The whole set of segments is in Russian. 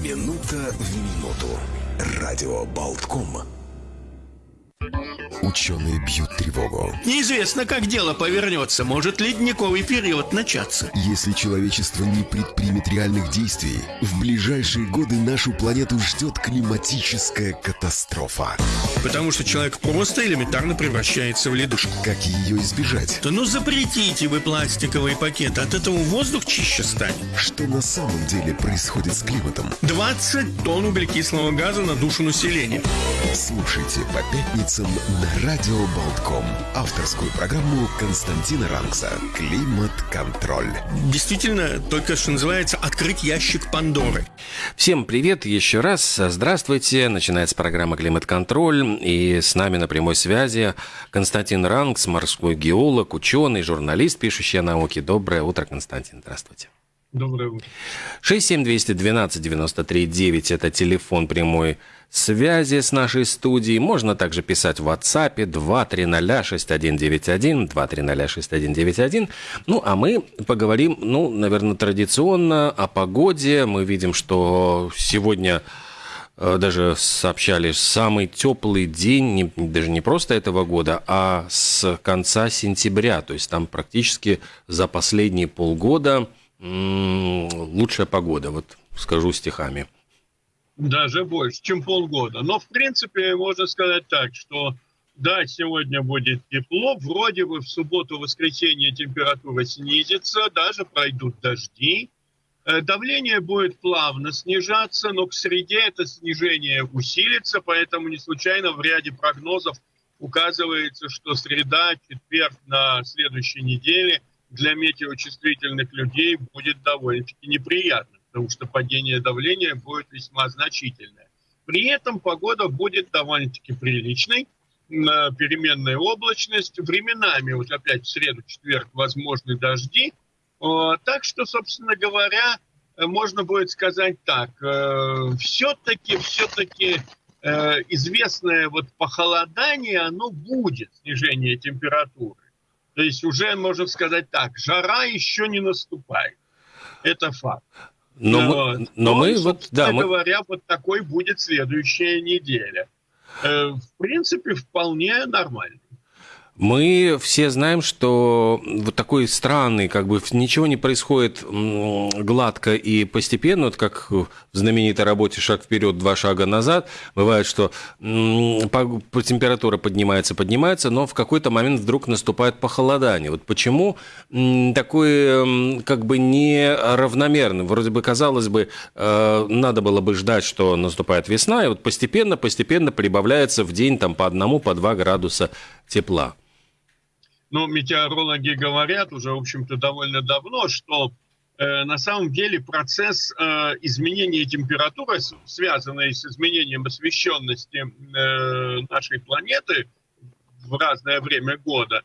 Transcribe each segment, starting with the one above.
Минута в минуту. Радио Болтком. Ученые бьют тревогу. Неизвестно, как дело повернется. Может ледниковый период начаться. Если человечество не предпримет реальных действий, в ближайшие годы нашу планету ждет климатическая катастрофа. Потому что человек просто элементарно превращается в ледушку. Как ее избежать? Да ну запретите вы пластиковые пакеты. От этого воздух чище станет. Что на самом деле происходит с климатом? 20 тонн углекислого газа на душу населения. Слушайте по пятницам на Радио Болтком. Авторскую программу Константина Ранкса «Климат-контроль». Действительно, только что называется «Открыть ящик Пандоры». Всем привет еще раз. Здравствуйте. Начинается программа «Климат-контроль». И с нами на прямой связи Константин Ранкс, морской геолог, ученый, журналист, пишущий о науке. Доброе утро, Константин. Здравствуйте. Доброе утро. 67212-93-9 – это телефон прямой связи с нашей студией. Можно также писать в WhatsApp 2306191, 2306191. Ну, а мы поговорим, ну, наверное, традиционно о погоде. Мы видим, что сегодня э, даже сообщали самый теплый день, не, даже не просто этого года, а с конца сентября. То есть там практически за последние полгода – лучшая погода, вот скажу стихами. Даже больше, чем полгода. Но, в принципе, можно сказать так, что да, сегодня будет тепло, вроде бы в субботу-воскресенье температура снизится, даже пройдут дожди. Э, давление будет плавно снижаться, но к среде это снижение усилится, поэтому не случайно в ряде прогнозов указывается, что среда, четверг на следующей неделе – для метеочувствительных людей будет довольно-таки неприятно, потому что падение давления будет весьма значительное. При этом погода будет довольно-таки приличной, переменная облачность, временами, вот опять в среду, четверг, возможны дожди. Так что, собственно говоря, можно будет сказать так, все-таки, все-таки э, известное вот похолодание, оно будет, снижение температуры. То есть уже, можно сказать так, жара еще не наступает. Это факт. Но, но, мы, но мы вот, да, мы... говоря, вот такой будет следующая неделя. Э, в принципе, вполне нормально. Мы все знаем, что вот такой странный, как бы ничего не происходит гладко и постепенно, вот как в знаменитой работе «Шаг вперед, два шага назад», бывает, что температура поднимается, поднимается, но в какой-то момент вдруг наступает похолодание. Вот почему такой как бы неравномерный? Вроде бы, казалось бы, э, надо было бы ждать, что наступает весна, и вот постепенно-постепенно прибавляется в день там по одному, по два градуса тепла. Ну, метеорологи говорят уже, в общем-то, довольно давно, что э, на самом деле процесс э, изменения температуры, связанный с изменением освещенности э, нашей планеты в разное время года,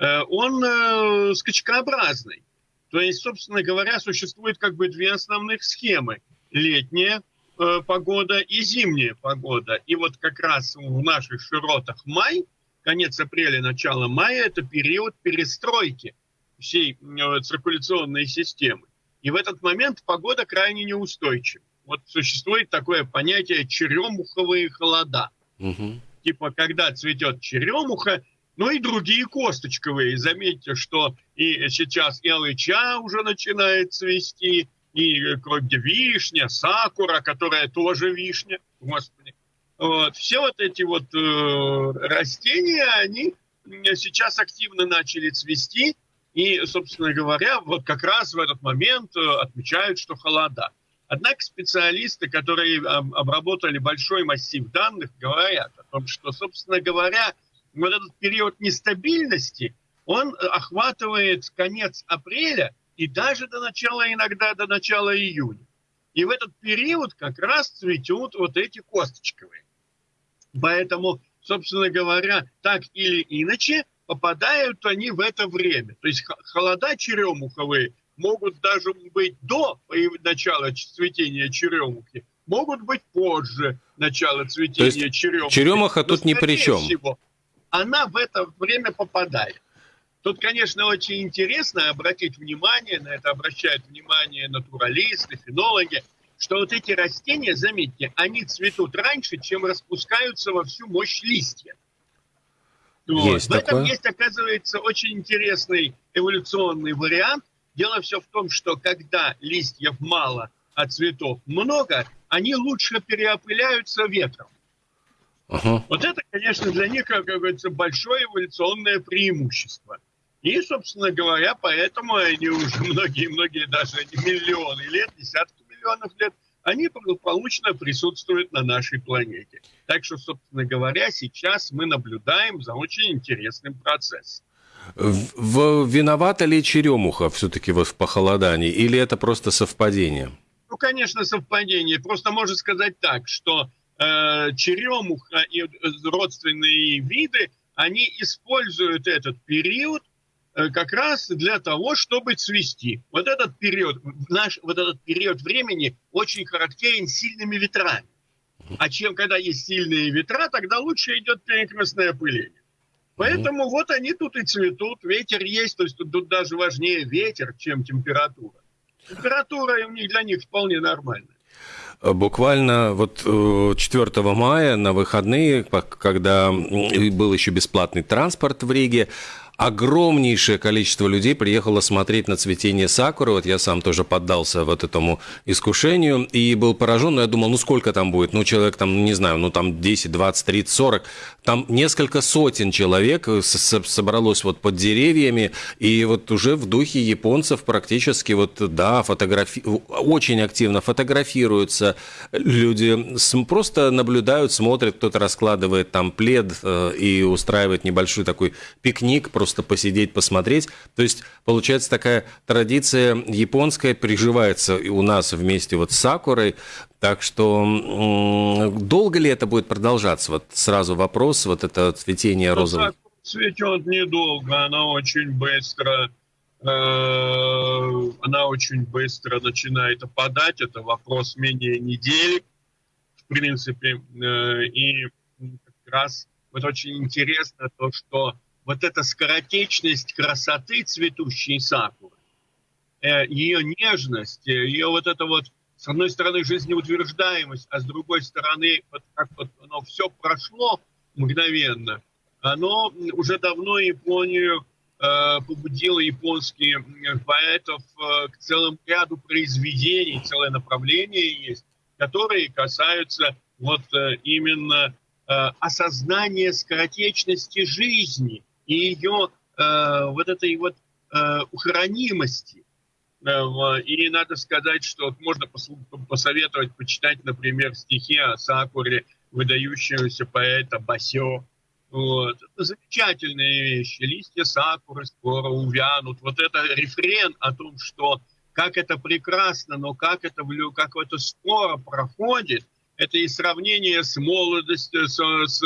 э, он э, скачкообразный. То есть, собственно говоря, существует как бы две основных схемы. Летняя э, погода и зимняя погода. И вот как раз в наших широтах май – конец апреля, начало мая – это период перестройки всей э, циркуляционной системы. И в этот момент погода крайне неустойчива. Вот существует такое понятие черемуховые холода. Угу. Типа, когда цветет черемуха, ну и другие косточковые. Заметьте, что и сейчас и алыча уже начинает цвести, и э, вишня, сакура, которая тоже вишня. Господи, вот. Все вот эти вот э, растения, они сейчас активно начали цвести. И, собственно говоря, вот как раз в этот момент э, отмечают, что холода. Однако специалисты, которые обработали большой массив данных, говорят о том, что, собственно говоря, вот этот период нестабильности, он охватывает конец апреля и даже до начала, иногда до начала июня. И в этот период как раз цветут вот эти косточковые. Поэтому, собственно говоря, так или иначе попадают они в это время. То есть холода черемуховые могут даже быть до начала цветения черемухи, могут быть позже начала цветения То есть черемухи. Черемуха тут ни при чем. Всего, она в это время попадает. Тут, конечно, очень интересно обратить внимание, на это обращают внимание натуралисты, фенологи, что вот эти растения, заметьте, они цветут раньше, чем распускаются во всю мощь листья. Вот. В этом есть, оказывается, очень интересный эволюционный вариант. Дело все в том, что когда листьев мало, а цветов много, они лучше переопыляются ветром. Uh-huh. Вот это, конечно, для них, как говорится, большое эволюционное преимущество. И, собственно говоря, поэтому они уже многие-многие, даже миллионы лет, десятки миллионов лет, они благополучно присутствуют на нашей планете. Так что, собственно говоря, сейчас мы наблюдаем за очень интересным процессом. В, виновата ли черемуха все-таки вот в похолодании, или это просто совпадение? Ну, конечно, совпадение. Просто можно сказать так, что э, черемуха и родственные виды, они используют этот период как раз для того, чтобы цвести. Вот этот период, наш, вот этот период времени очень характерен сильными ветрами. А чем, когда есть сильные ветра, тогда лучше идет перекрестное опыление. Поэтому mm вот они тут и цветут, ветер есть, то есть тут, тут даже важнее ветер, чем температура. Температура у них для них вполне нормальная. Буквально вот 4 э, мая на выходные, когда был еще бесплатный транспорт в Риге, огромнейшее количество людей приехало смотреть на цветение сакуры. Вот я сам тоже поддался вот этому искушению и был поражен. Но я думал, ну сколько там будет? Ну, человек там, не знаю, ну там 10, 20, 30, 40. Там несколько сотен человек собралось вот под деревьями. И вот уже в духе японцев практически вот, да, фотографи... очень активно фотографируются. Люди просто наблюдают, смотрят, кто-то раскладывает там плед э, и устраивает небольшой такой пикник, просто посидеть, посмотреть. То есть, получается, такая традиция японская приживается у нас вместе вот с Сакурой. Так что долго ли это будет продолжаться? Вот сразу вопрос, вот это цветение ну, розового. Цветет недолго, она очень быстро она очень быстро начинает опадать. Это вопрос менее недели, в принципе. Э, и как раз вот очень интересно то, что вот эта скоротечность красоты цветущей сакуры, э, ее нежность, э, ее вот это вот, с одной стороны, жизнеутверждаемость, а с другой стороны, вот как вот оно все прошло мгновенно, оно уже давно Японию э, побудило японских поэтов э, к целому ряду произведений, целое направление есть, которые касаются вот э, именно э, осознания скоротечности жизни – и ее э, вот этой вот э, ухранимости. Э, и надо сказать, что можно посоветовать почитать, например, стихи о Сакуре, выдающегося поэта Басё. Вот. Это замечательные вещи. Листья сакуры скоро увянут. Вот это рефрен о том, что как это прекрасно, но как это, как это скоро проходит, это и сравнение с молодостью, с, с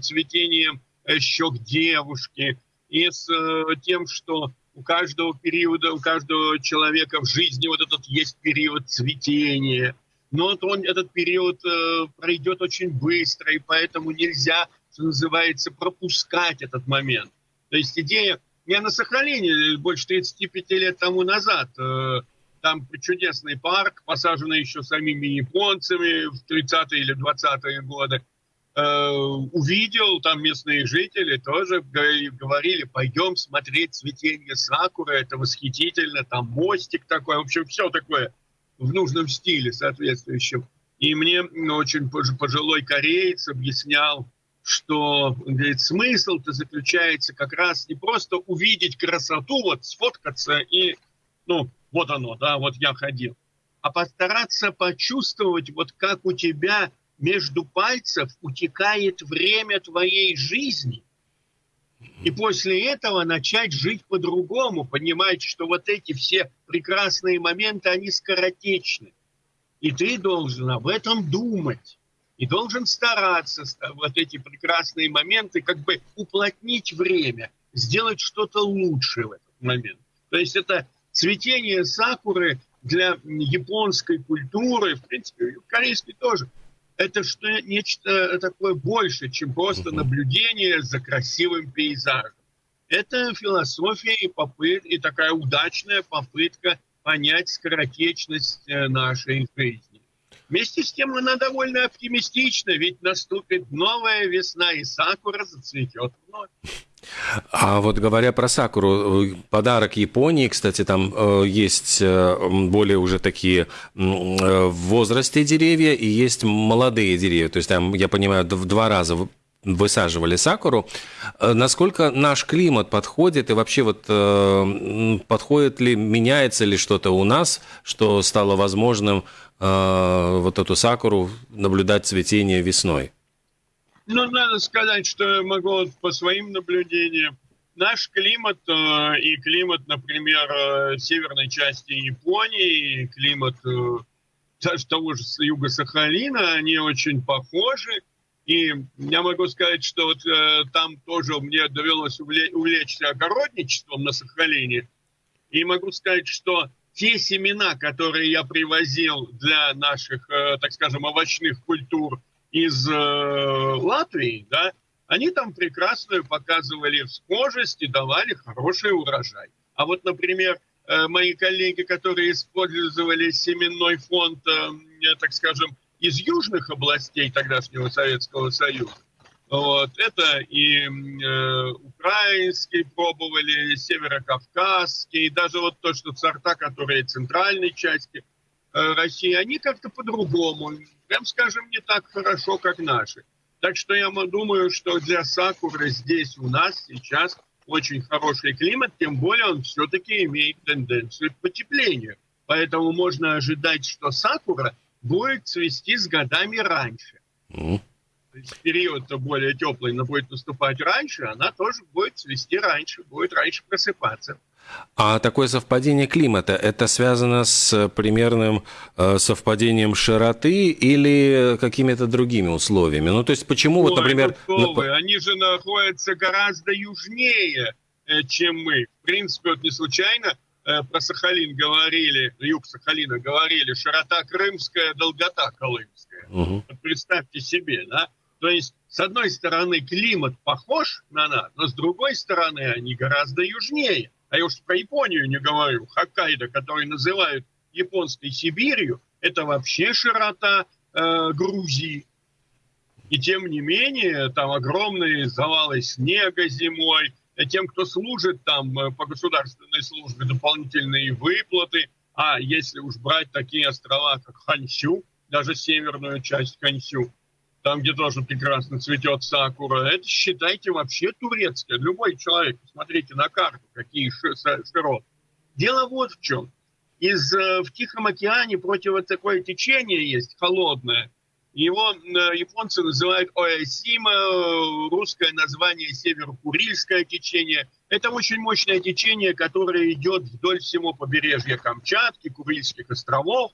цветением щек девушки, и с э, тем, что у каждого периода, у каждого человека в жизни вот этот есть период цветения. Но он, этот период э, пройдет очень быстро, и поэтому нельзя, что называется, пропускать этот момент. То есть идея... Я на Сахалине больше 35 лет тому назад. Э, там чудесный парк, посаженный еще самими японцами в 30-е или 20-е годы. Э, увидел, там местные жители тоже говорили, пойдем смотреть цветение сакуры, это восхитительно, там мостик такой, в общем, все такое в нужном стиле соответствующем. И мне очень пожилой кореец объяснял, что говорит, смысл-то заключается как раз не просто увидеть красоту, вот сфоткаться и, ну, вот оно, да, вот я ходил, а постараться почувствовать, вот как у тебя между пальцев утекает время твоей жизни. И после этого начать жить по-другому, понимать, что вот эти все прекрасные моменты, они скоротечны. И ты должен об этом думать. И должен стараться вот эти прекрасные моменты как бы уплотнить время, сделать что-то лучше в этот момент. То есть это цветение сакуры для японской культуры, в принципе, корейской тоже – это что нечто такое больше, чем просто наблюдение за красивым пейзажем. Это философия и попытка, и такая удачная попытка понять скоротечность э, нашей жизни. Вместе с тем она довольно оптимистична, ведь наступит новая весна, и сакура зацветет вновь. А вот говоря про сакуру, э, подарок Японии, кстати, там э, есть э, более уже такие в возрасте деревья и есть молодые деревья. То есть там, я понимаю, в два раза высаживали сакуру. Насколько наш климат подходит и вообще вот подходит ли, меняется ли что-то у нас, что стало возможным вот эту сакуру наблюдать цветение весной? Ну, надо сказать, что могу по своим наблюдениям. Наш климат э, и климат, например, э, северной части Японии, и климат э, даже того же юга Сахалина, они очень похожи. И я могу сказать, что вот э, там тоже мне довелось увлечь, увлечься огородничеством на Сахалине. И могу сказать, что те семена, которые я привозил для наших, э, так скажем, овощных культур из э, Латвии, да, они там прекрасную показывали схожесть и давали хороший урожай. А вот, например, э, мои коллеги, которые использовали семенной фонд, так скажем, из южных областей тогдашнего Советского Союза, вот, это и э, украинский пробовали, северокавказский, даже вот то, что сорта, которые центральной части э, России, они как-то по-другому прям скажем, не так хорошо, как наши. Так что я думаю, что для сакуры здесь у нас сейчас очень хороший климат, тем более он все-таки имеет тенденцию к потеплению. Поэтому можно ожидать, что сакура будет цвести с годами раньше. Mm. Период-то более теплый, но будет наступать раньше, она тоже будет цвести раньше, будет раньше просыпаться. А такое совпадение климата, это связано с примерным э, совпадением широты или какими-то другими условиями? Ну, то есть почему Ой, вот, например... Ну, вы, они же находятся гораздо южнее, э, чем мы. В принципе, вот не случайно э, про Сахалин говорили, юг Сахалина говорили, широта крымская, долгота колымская. Угу. Вот представьте себе, да? То есть, с одной стороны, климат похож на нас, но с другой стороны, они гораздо южнее а я уж про Японию не говорю, Хоккайдо, который называют японской Сибирью, это вообще широта э, Грузии. И тем не менее, там огромные завалы снега зимой, и тем, кто служит там э, по государственной службе, дополнительные выплаты. А если уж брать такие острова, как Хансю, даже северную часть Хансю, там, где тоже прекрасно цветет сакура, это считайте вообще турецкое. Любой человек, посмотрите на карту, какие широты. Дело вот в чем. Из, э, в Тихом океане против такое течение есть, холодное. Его э, японцы называют Оэсима, русское название Северо-Курильское течение. Это очень мощное течение, которое идет вдоль всего побережья Камчатки, Курильских островов.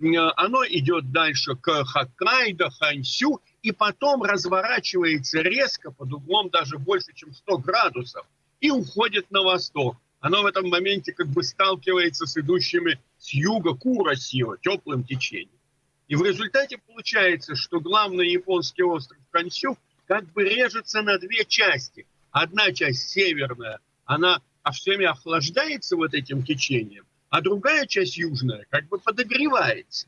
Э, оно идет дальше к Хоккайдо, Хансю, и потом разворачивается резко под углом даже больше, чем 100 градусов, и уходит на восток. Оно в этом моменте как бы сталкивается с идущими с юга Курасио, теплым течением. И в результате получается, что главный японский остров Кансю как бы режется на две части. Одна часть северная, она а всеми охлаждается вот этим течением, а другая часть южная как бы подогревается.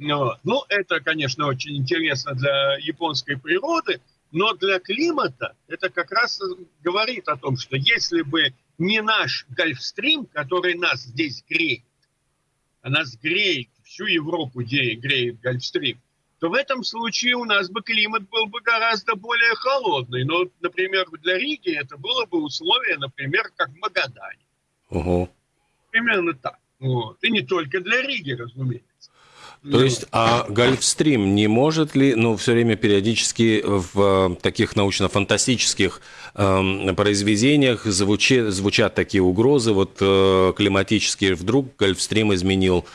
Ну, это, конечно, очень интересно для японской природы, но для климата это как раз говорит о том, что если бы не наш Гольфстрим, который нас здесь греет, а нас греет, всю Европу греет Гольфстрим, то в этом случае у нас бы климат был бы гораздо более холодный. Но, например, для Риги это было бы условие, например, как в Магадане. Угу. Примерно так. Вот. И не только для Риги, разумеется. То есть, а Гольфстрим не может ли, ну, все время периодически в таких научно-фантастических э, произведениях звучи, звучат такие угрозы, вот э, климатические, вдруг Гольфстрим изменил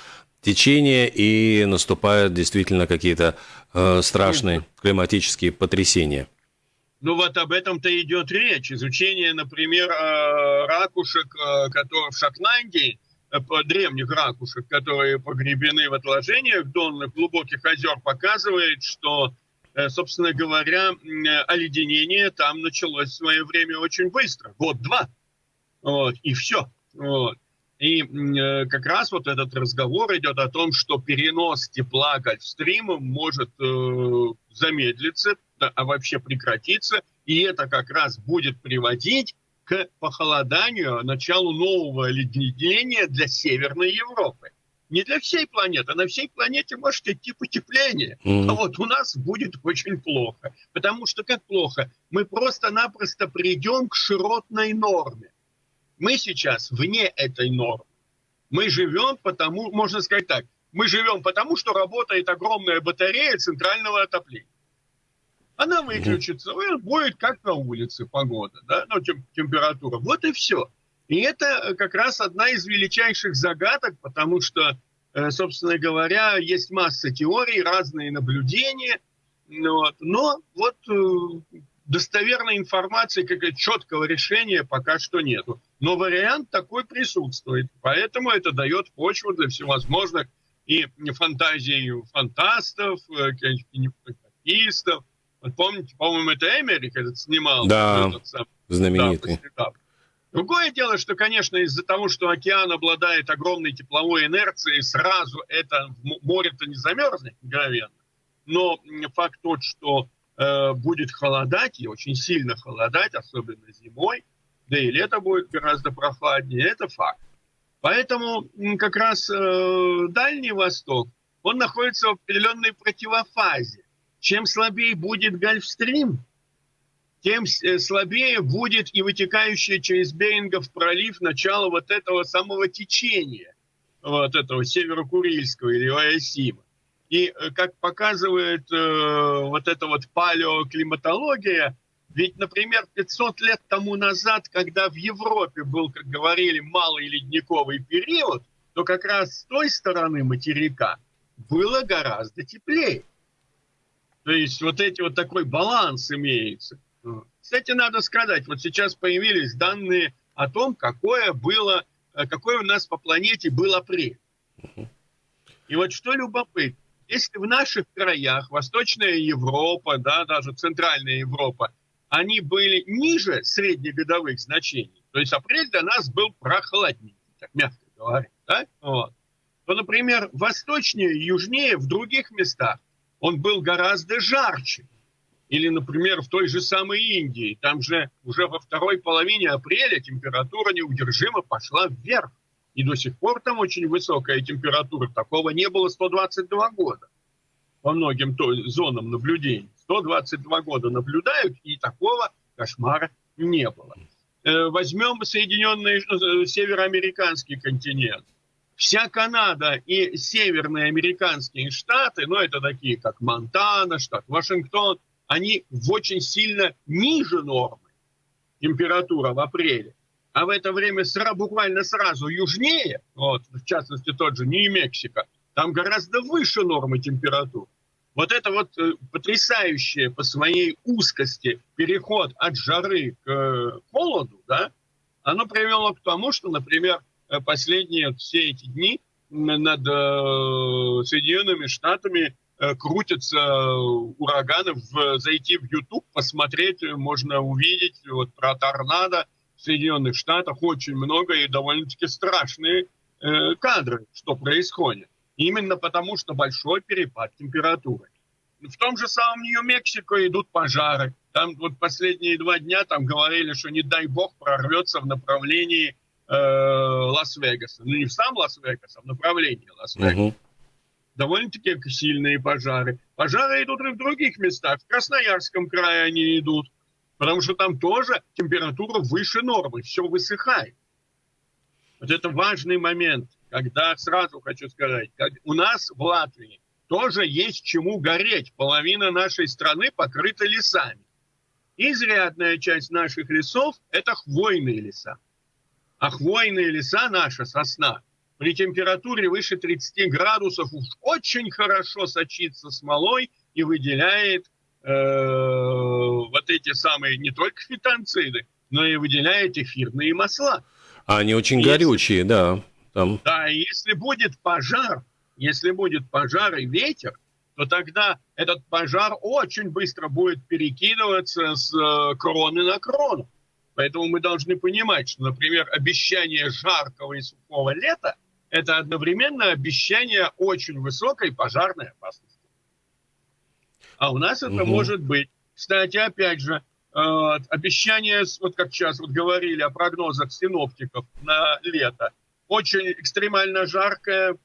течение и наступают действительно какие-то э, страшные климатические потрясения? Ну вот об этом-то идет речь. Изучение, например, э, ракушек, э, которые в Шотландии – древних ракушек, которые погребены в отложениях донных глубоких озер, показывает, что, э, собственно говоря, оледенение там началось в свое время очень быстро, год-два, вот, и все. Вот. И э, как раз вот этот разговор идет о том, что перенос тепла Гольфстрима может э, замедлиться, а вообще прекратиться, и это как раз будет приводить к похолоданию, началу нового оледенения для Северной Европы. Не для всей планеты, а на всей планете может идти потепление. Mm-hmm. А вот у нас будет очень плохо. Потому что как плохо? Мы просто-напросто придем к широтной норме. Мы сейчас вне этой нормы. Мы живем потому, можно сказать так, мы живем потому, что работает огромная батарея центрального отопления. Она выключится, и будет как на улице погода, да, ну, тем, температура. Вот и все. И это э, как раз одна из величайших загадок, потому что, э, собственно говоря, есть масса теорий, разные наблюдения, вот, но вот э, достоверной информации, как четкого решения пока что нету. Но вариант такой присутствует. Поэтому это дает почву для всевозможных и фантазий фантастов, кинематографистов. Вот помните, по-моему, это Эмерик этот снимал. Да, этот сам, знаменитый. Да, Другое дело, что, конечно, из-за того, что океан обладает огромной тепловой инерцией, сразу это море-то не замерзнет мгновенно. Но факт тот, что Э, будет холодать, и очень сильно холодать, особенно зимой, да и лето будет гораздо прохладнее, это факт. Поэтому как раз э, Дальний Восток, он находится в определенной противофазе. Чем слабее будет Гольфстрим, тем э, слабее будет и вытекающее через Берингов пролив начало вот этого самого течения, вот этого северо-курильского или Оясима. И э, как показывает э, вот эта вот палеоклиматология, ведь, например, 500 лет тому назад, когда в Европе был, как говорили, малый ледниковый период, то как раз с той стороны материка было гораздо теплее. То есть вот эти вот такой баланс имеется. Кстати, надо сказать, вот сейчас появились данные о том, какое было, э, какой у нас по планете был апрель. И вот что любопытно, если в наших краях, Восточная Европа, да, даже Центральная Европа, они были ниже среднегодовых значений, то есть апрель для нас был прохладнее, так мягко говоря, да, вот, то, например, восточнее и южнее в других местах он был гораздо жарче. Или, например, в той же самой Индии, там же уже во второй половине апреля температура неудержимо пошла вверх. И до сих пор там очень высокая температура. Такого не было 122 года по многим зонам наблюдений. 122 года наблюдают, и такого кошмара не было. Э, возьмем Соединенные, э, североамериканский континент. Вся Канада и северные американские штаты, ну это такие как Монтана, штат Вашингтон, они в очень сильно ниже нормы температура в апреле а в это время сра, буквально сразу южнее, вот, в частности тот же Нью-Мексико, там гораздо выше нормы температур. Вот это вот э, потрясающее по своей узкости переход от жары к э, холоду, да, оно привело к тому, что, например, последние все эти дни над э, Соединенными Штатами э, крутятся ураганы, в, зайти в YouTube, посмотреть, можно увидеть вот про торнадо, Соединенных Штатах очень много и довольно-таки страшные э, кадры, что происходит. Именно потому, что большой перепад температуры. В том же самом Нью-Мексико идут пожары. Там вот последние два дня там говорили, что не дай бог прорвется в направлении э, Лас-Вегаса. Ну не в сам Лас-Вегас, а в направлении Лас-Вегаса. Угу. Довольно-таки сильные пожары. Пожары идут и в других местах. В Красноярском крае они идут. Потому что там тоже температура выше нормы, все высыхает. Вот это важный момент, когда сразу хочу сказать, как у нас в Латвии тоже есть чему гореть. Половина нашей страны покрыта лесами. Изрядная часть наших лесов – это хвойные леса. А хвойные леса, наша сосна, при температуре выше 30 градусов уж очень хорошо сочится смолой и выделяет Э, вот эти самые не только фитонциды, но и выделяет эфирные масла. А они очень если, горючие, да. Там. Да, и если будет пожар, если будет пожар и ветер, то тогда этот пожар очень быстро будет перекидываться с э, кроны на крону. Поэтому мы должны понимать, что, например, обещание жаркого и сухого лета – это одновременно обещание очень высокой пожарной опасности. А у нас это угу. может быть. Кстати, опять же, э, обещание, вот как сейчас вот говорили о прогнозах синоптиков на лето, очень экстремально жаркое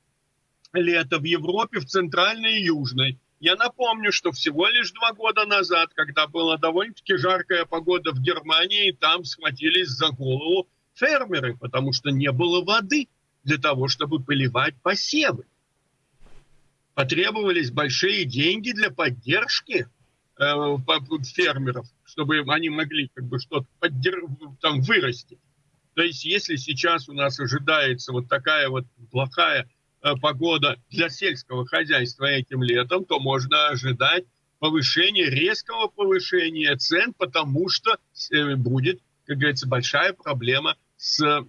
лето в Европе, в центральной и южной. Я напомню, что всего лишь два года назад, когда была довольно-таки жаркая погода в Германии, там схватились за голову фермеры, потому что не было воды для того, чтобы поливать посевы. Потребовались большие деньги для поддержки э, фермеров, чтобы они могли как бы что-то поддерж... там вырасти. То есть, если сейчас у нас ожидается вот такая вот плохая погода для сельского хозяйства этим летом, то можно ожидать повышения, резкого повышения цен, потому что э, будет, как говорится, большая проблема с э,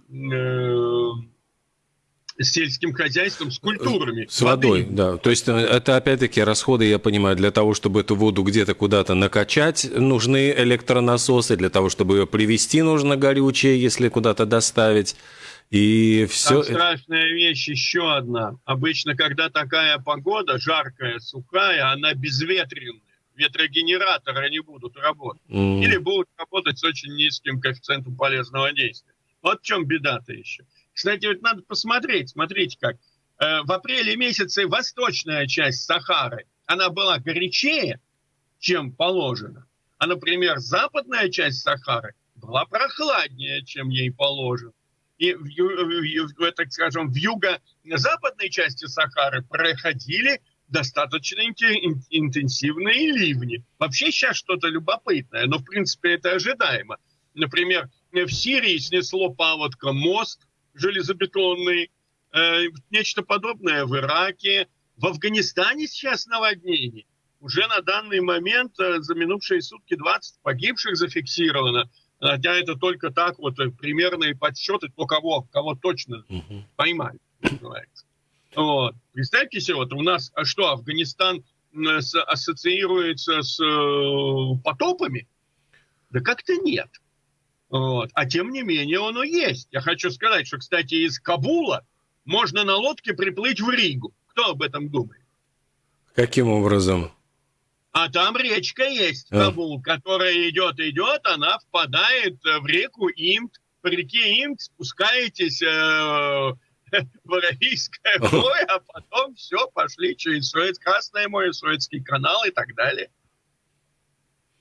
сельским хозяйством, с культурами. С водой, воды. да. То есть э, это опять-таки расходы, я понимаю, для того, чтобы эту воду где-то куда-то накачать, нужны электронасосы, для того, чтобы ее привезти, нужно горючее, если куда-то доставить. И все... Там страшная вещь еще одна. Обычно, когда такая погода, жаркая, сухая, она безветренная. Ветрогенераторы не будут работать. Mm. Или будут работать с очень низким коэффициентом полезного действия. Вот в чем беда-то еще. Кстати, вот надо посмотреть, смотрите как. Э, в апреле месяце восточная часть Сахары, она была горячее, чем положено. А, например, западная часть Сахары была прохладнее, чем ей положено и в, в, так скажем, в юго-западной части Сахары проходили достаточно интенсивные ливни. Вообще сейчас что-то любопытное, но в принципе это ожидаемо. Например, в Сирии снесло паводком мост железобетонный, э, нечто подобное в Ираке. В Афганистане сейчас наводнение. Уже на данный момент э, за минувшие сутки 20 погибших зафиксировано хотя это только так вот э, примерные подсчеты, кто кого, кого точно угу. поймали, называется. Вот. Представьте себе, вот у нас, а что, Афганистан с, ассоциируется с э, потопами? Да как-то нет. Вот. А тем не менее оно есть. Я хочу сказать, что, кстати, из Кабула можно на лодке приплыть в Ригу. Кто об этом думает? Каким образом? А там речка есть, Кабул, а. которая идет, идет, она впадает э, в реку Имт. По реке Имт спускаетесь э, в Аравийское море, а потом все, пошли через Суэц, Красное море, Суэцкий канал и так далее.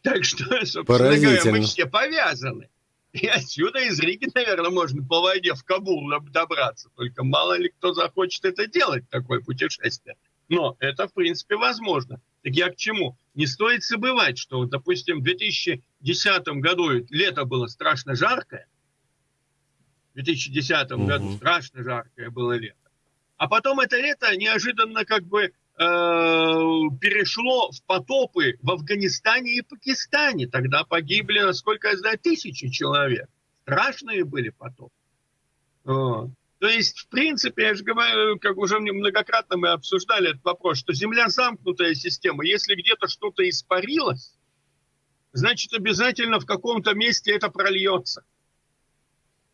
Так что, собственно говоря, мы все повязаны. И отсюда из Риги, наверное, можно по воде в Кабул добраться. Только мало ли кто захочет это делать, такое путешествие. Но это, в принципе, возможно. Так я к чему? Не стоит забывать, что, допустим, в 2010 году лето было страшно жаркое. В 2010 угу. году страшно жаркое было лето. А потом это лето неожиданно как бы э, перешло в потопы в Афганистане и Пакистане. Тогда погибли, насколько я знаю, тысячи человек. Страшные были потопы. Вот. То есть, в принципе, я же говорю, как уже многократно мы обсуждали этот вопрос, что Земля замкнутая система. Если где-то что-то испарилось, значит, обязательно в каком-то месте это прольется.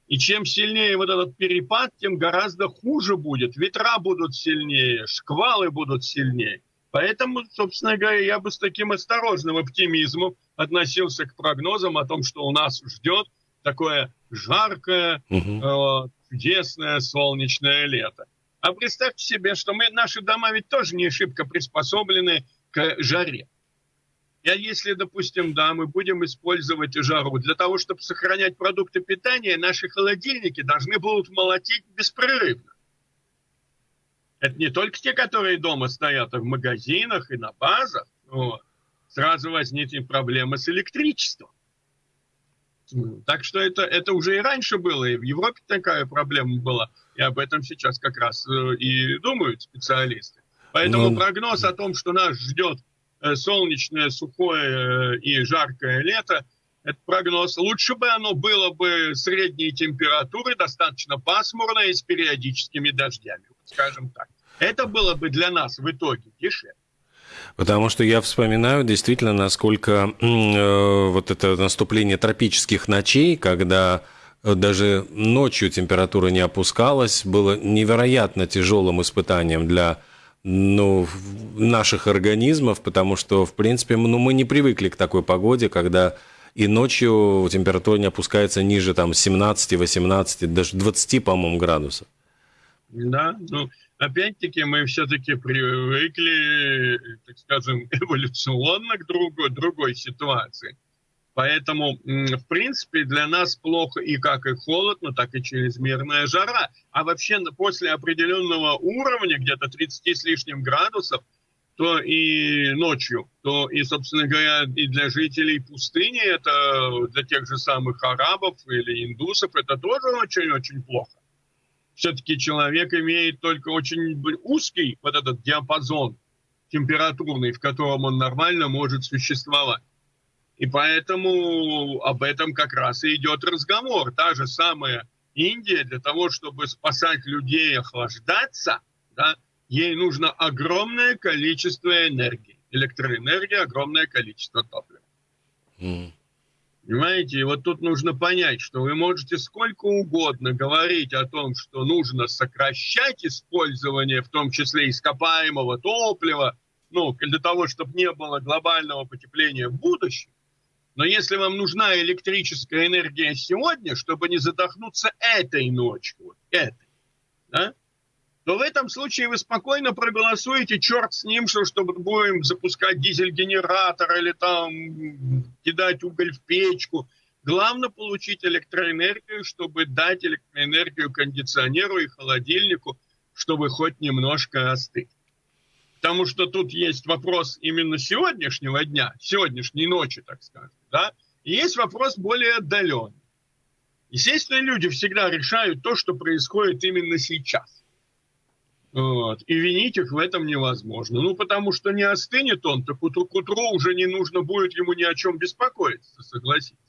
И чем сильнее вот этот перепад, тем гораздо хуже будет. Ветра будут сильнее, шквалы будут сильнее. Поэтому, собственно говоря, я бы с таким осторожным оптимизмом относился к прогнозам о том, что у нас ждет такое жаркое, угу чудесное солнечное лето. А представьте себе, что мы, наши дома ведь тоже не шибко приспособлены к жаре. А если, допустим, да, мы будем использовать жару для того, чтобы сохранять продукты питания, наши холодильники должны будут молотить беспрерывно. Это не только те, которые дома стоят, а в магазинах и на базах. Вот. Сразу возникнет проблема с электричеством. Так что это, это уже и раньше было, и в Европе такая проблема была, и об этом сейчас как раз э, и думают специалисты. Поэтому ну... прогноз о том, что нас ждет э, солнечное, сухое э, и жаркое лето, это прогноз. Лучше бы оно было бы средней температуры, достаточно пасмурное и с периодическими дождями, скажем так. Это было бы для нас в итоге дешевле. Потому что я вспоминаю действительно, насколько э, вот это наступление тропических ночей, когда даже ночью температура не опускалась, было невероятно тяжелым испытанием для ну, наших организмов, потому что, в принципе, ну, мы не привыкли к такой погоде, когда и ночью температура не опускается ниже там 17, 18, даже 20, по-моему, градусов. Да, ну, опять-таки мы все-таки привыкли, так скажем, эволюционно к другой, другой ситуации. Поэтому, в принципе, для нас плохо и как и холодно, так и чрезмерная жара. А вообще после определенного уровня, где-то 30 с лишним градусов, то и ночью, то и, собственно говоря, и для жителей пустыни, это для тех же самых арабов или индусов, это тоже очень-очень плохо. Все-таки человек имеет только очень узкий вот этот диапазон температурный, в котором он нормально может существовать. И поэтому об этом как раз и идет разговор. Та же самая Индия для того, чтобы спасать людей охлаждаться, да, ей нужно огромное количество энергии. Электроэнергия, огромное количество топлива. Mm. Понимаете, и вот тут нужно понять, что вы можете сколько угодно говорить о том, что нужно сокращать использование, в том числе ископаемого топлива, ну, для того, чтобы не было глобального потепления в будущем. Но если вам нужна электрическая энергия сегодня, чтобы не задохнуться этой ночью, вот этой, да, то в этом случае вы спокойно проголосуете, черт с ним, что чтобы будем запускать дизель-генератор или там кидать уголь в печку. Главное получить электроэнергию, чтобы дать электроэнергию кондиционеру и холодильнику, чтобы хоть немножко остыть. Потому что тут есть вопрос именно сегодняшнего дня, сегодняшней ночи, так скажем, да, и есть вопрос более отдаленный. Естественно, люди всегда решают то, что происходит именно сейчас. Вот. И винить их в этом невозможно. Ну, потому что не остынет он, так утру, к утру уже не нужно будет ему ни о чем беспокоиться, согласитесь.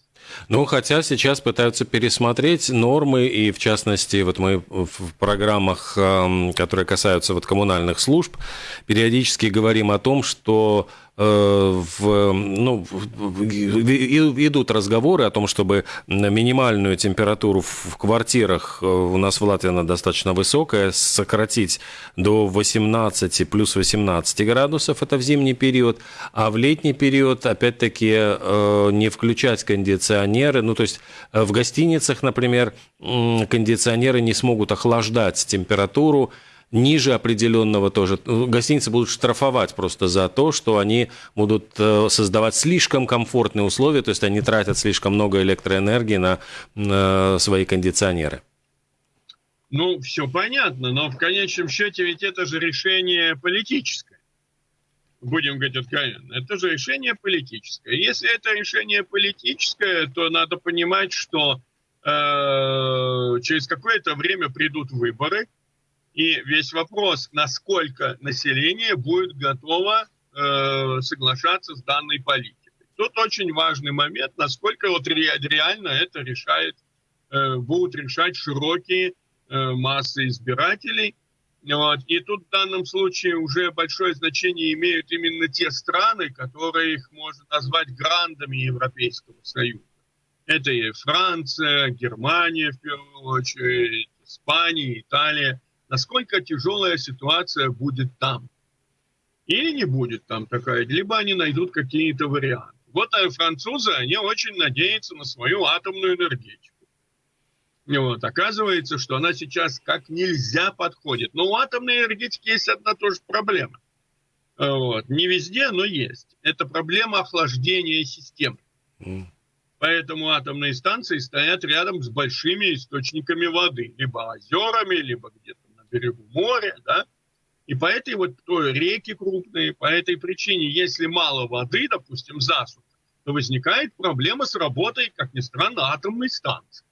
Ну, хотя сейчас пытаются пересмотреть нормы, и в частности, вот мы в программах, эм, которые касаются вот коммунальных служб, периодически говорим о том, что в, ну, идут разговоры о том, чтобы минимальную температуру в квартирах, э, у нас в Латвии она достаточно высокая, сократить до 18, плюс 18 градусов, это в зимний период, а в летний период, опять-таки, э, не включать кондиционеры, ну, то есть в гостиницах, например, кондиционеры не смогут охлаждать температуру, ниже определенного тоже. Гостиницы будут штрафовать просто за то, что они будут э, создавать слишком комфортные условия, то есть они тратят слишком много электроэнергии на, на свои кондиционеры. Ну, все понятно, но в конечном счете ведь это же решение политическое. Будем говорить откровенно. Это же решение политическое. Если это решение политическое, то надо понимать, что э, через какое-то время придут выборы – и весь вопрос, насколько население будет готово э, соглашаться с данной политикой. Тут очень важный момент, насколько вот реально это решает, э, будут решать широкие э, массы избирателей. Вот. И тут в данном случае уже большое значение имеют именно те страны, которые их можно назвать грандами Европейского Союза. Это и Франция, Германия в первую очередь, Испания, Италия – насколько тяжелая ситуация будет там. Или не будет там такая, либо они найдут какие-то варианты. Вот а французы, они очень надеются на свою атомную энергетику. Вот. Оказывается, что она сейчас как нельзя подходит. Но у атомной энергетики есть одна тоже проблема. Вот. Не везде, но есть. Это проблема охлаждения системы. Mm. Поэтому атомные станции стоят рядом с большими источниками воды. Либо озерами, либо где-то берегу моря, да, и по этой вот то реки крупные, по этой причине, если мало воды, допустим, засуха, то возникает проблема с работой, как ни странно, атомной станции.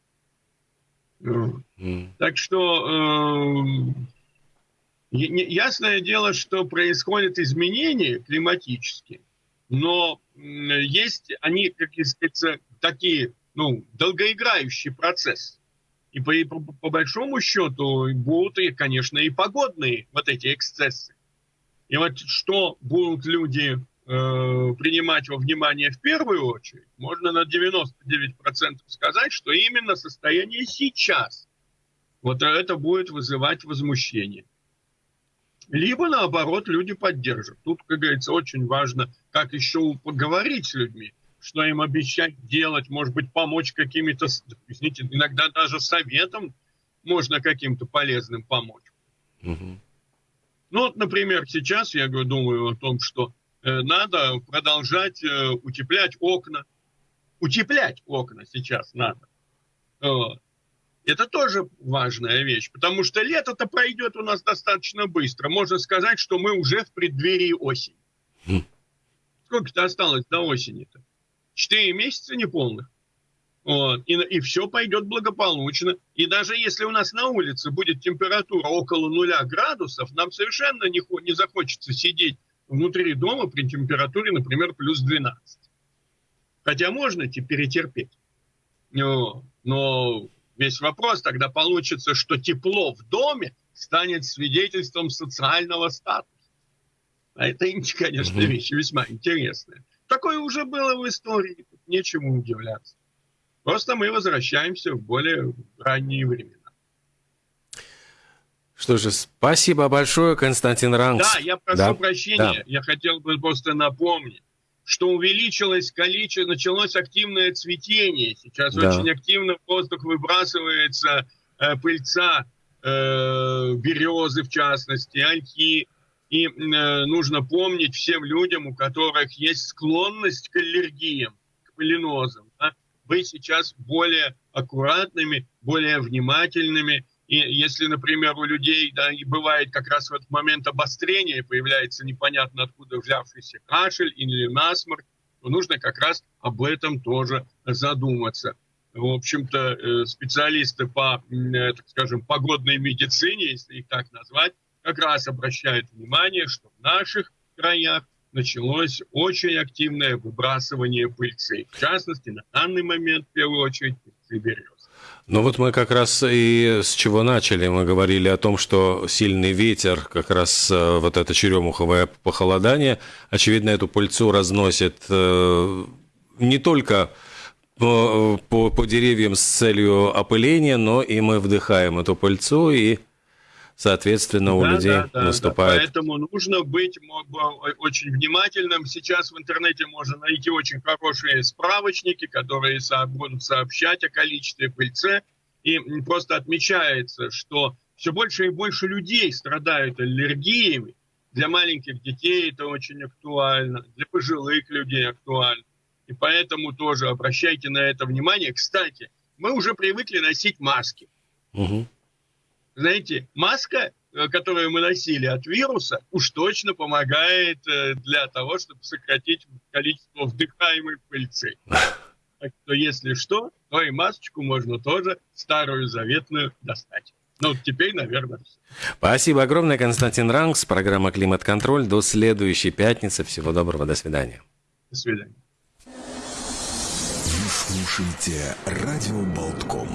Mm. Так что э, ясное дело, что происходят изменения климатические, но есть они, как сказать, такие, ну, долгоиграющий процесс. И по, по, по большому счету будут, и, конечно, и погодные вот эти эксцессы. И вот что будут люди э, принимать во внимание в первую очередь, можно на 99% сказать, что именно состояние сейчас. Вот это будет вызывать возмущение. Либо, наоборот, люди поддержат. Тут, как говорится, очень важно, как еще поговорить с людьми, что им обещать делать, может быть, помочь какими-то, извините, иногда даже советом можно каким-то полезным помочь. Угу. Ну вот, например, сейчас я думаю о том, что э, надо продолжать э, утеплять окна. Утеплять окна сейчас надо. Вот. Это тоже важная вещь, потому что лето-то пройдет у нас достаточно быстро. Можно сказать, что мы уже в преддверии осени. Хм. Сколько-то осталось до осени-то? Четыре месяца неполных. Вот. И, и все пойдет благополучно. И даже если у нас на улице будет температура около нуля градусов, нам совершенно не, не захочется сидеть внутри дома при температуре, например, плюс 12. Хотя можно перетерпеть. Но, но Весь вопрос тогда получится, что тепло в доме станет свидетельством социального статуса. А это, конечно, вещь весьма интересная. Такое уже было в истории, нечему удивляться. Просто мы возвращаемся в более ранние времена. Что же, спасибо большое, Константин Рангс. Да, я прошу да. прощения. Да. Я хотел бы просто напомнить, что увеличилось количество, началось активное цветение. Сейчас да. очень активно в воздух выбрасывается э, пыльца э, березы, в частности, ольхи. И э, нужно помнить всем людям, у которых есть склонность к аллергиям, к полинозам, да, быть сейчас более аккуратными, более внимательными – и если, например, у людей да, и бывает как раз в этот момент обострения, появляется непонятно откуда взявшийся кашель или насморк, то нужно как раз об этом тоже задуматься. В общем-то, э, специалисты по, э, так скажем, погодной медицине, если их так назвать, как раз обращают внимание, что в наших краях началось очень активное выбрасывание пыльцы. В частности, на данный момент, в первую очередь, пыльцы берез. Ну вот мы как раз и с чего начали. Мы говорили о том, что сильный ветер, как раз э, вот это черемуховое похолодание, очевидно, эту пыльцу разносит э, не только по, по, по деревьям с целью опыления, но и мы вдыхаем эту пыльцу и соответственно, у да, людей да, да, наступает. Да, поэтому нужно быть очень внимательным. Сейчас в интернете можно найти очень хорошие справочники, которые будут сообщать о количестве пыльцы. И просто отмечается, что все больше и больше людей страдают аллергиями. Для маленьких детей это очень актуально, для пожилых людей актуально. И поэтому тоже обращайте на это внимание. Кстати, мы уже привыкли носить маски. Угу знаете, маска, э, которую мы носили от вируса, уж точно помогает э, для того, чтобы сократить количество вдыхаемой пыльцы. Так что, если что, то и масочку можно тоже старую заветную достать. Ну, теперь, наверное, все. Спасибо огромное, Константин Рангс. Программа «Климат-контроль». До следующей пятницы. Всего доброго. До свидания. До свидания. Вы слушаете «Радио Болтком».